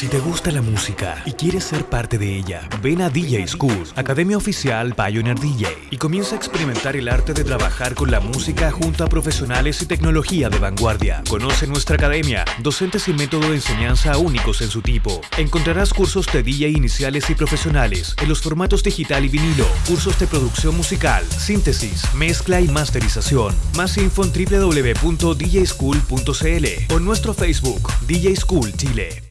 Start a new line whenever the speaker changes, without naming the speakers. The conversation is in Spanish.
Si te gusta la música y quieres ser parte de ella, ven a DJ School, Academia Oficial Pioneer DJ, y comienza a experimentar el arte de trabajar con la música junto a profesionales y tecnología de vanguardia. Conoce nuestra academia, docentes y método de enseñanza únicos en su tipo. Encontrarás cursos de DJ iniciales y profesionales en los formatos digital y vinilo, cursos de producción musical, síntesis, mezcla y masterización. Más info en www.djschool.cl o en nuestro Facebook, DJ School Chile.